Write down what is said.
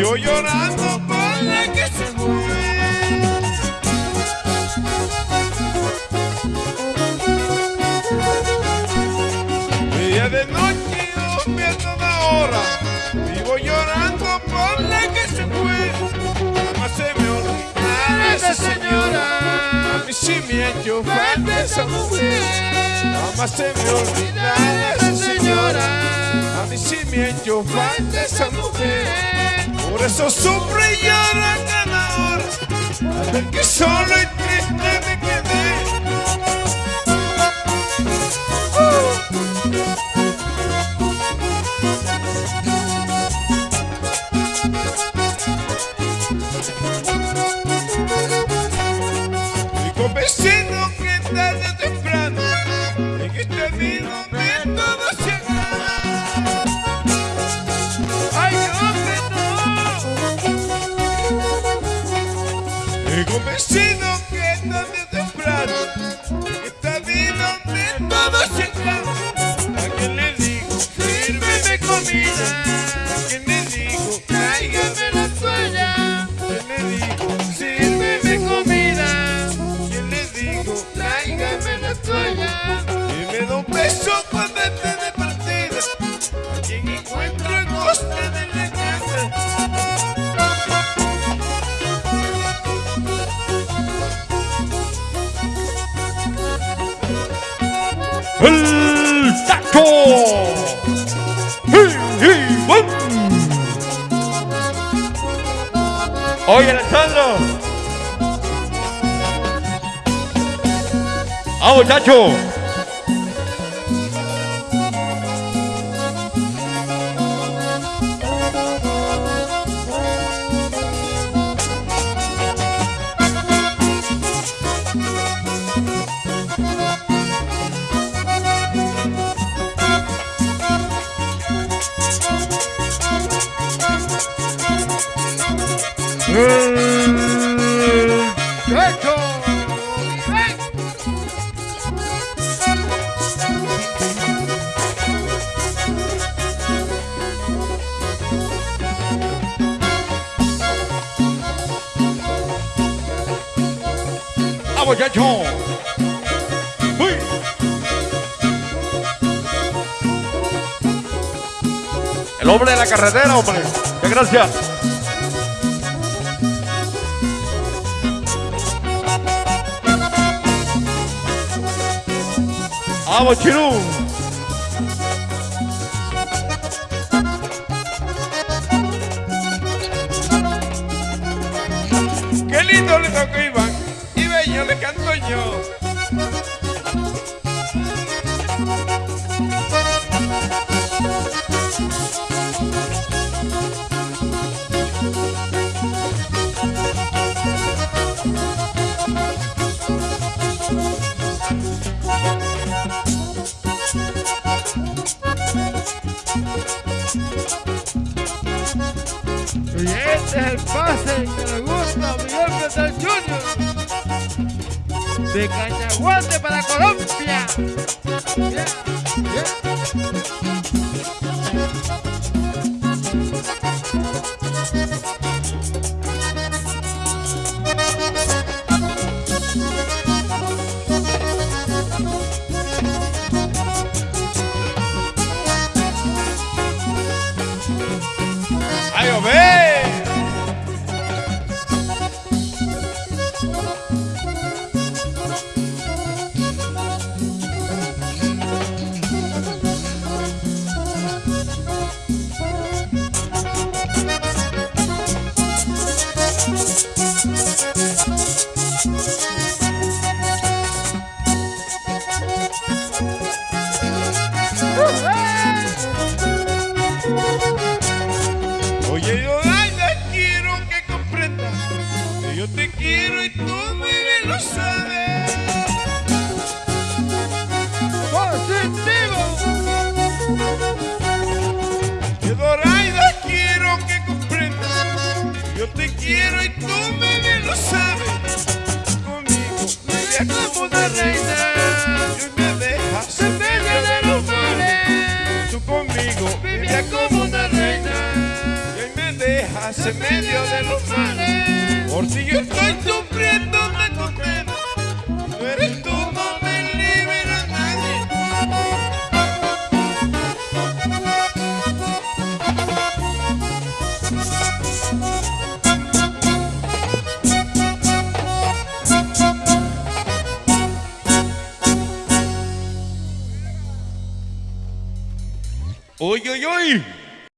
Vivo llorando por la que se fue. Día de noche yo pierdo una hora. Vivo llorando por la que se fue. Jamás se me olvidará esa señora. A mí sí me ha hecho falta esa mujer. Jamás se me olvidará esa señora. A mí sí me ha hecho falta esa mujer. Por eso sufro y lloro a cada hora. Al ver que solo y triste me muchacho! ¡El El hombre de la carretera, hombre. Muchas gracias. ¡Vamos, Chirú! Qué lindo le tocó Y este es el pase que le gusta a Miguel Peter Jr. De Cañaguate para Colombia. Y tú muy bien lo sabes. ¡Positivo! Yo Doraida, quiero que comprendas que yo te quiero y tú muy bien lo sabes. Conmigo vivías como una reina y me dejas en medio de los mares. Tú conmigo vivías como una reina en medio de los mares. Por si yo estoy sufriendo me condena. Eres tú, no me libera nadie. Uy, uy, uy.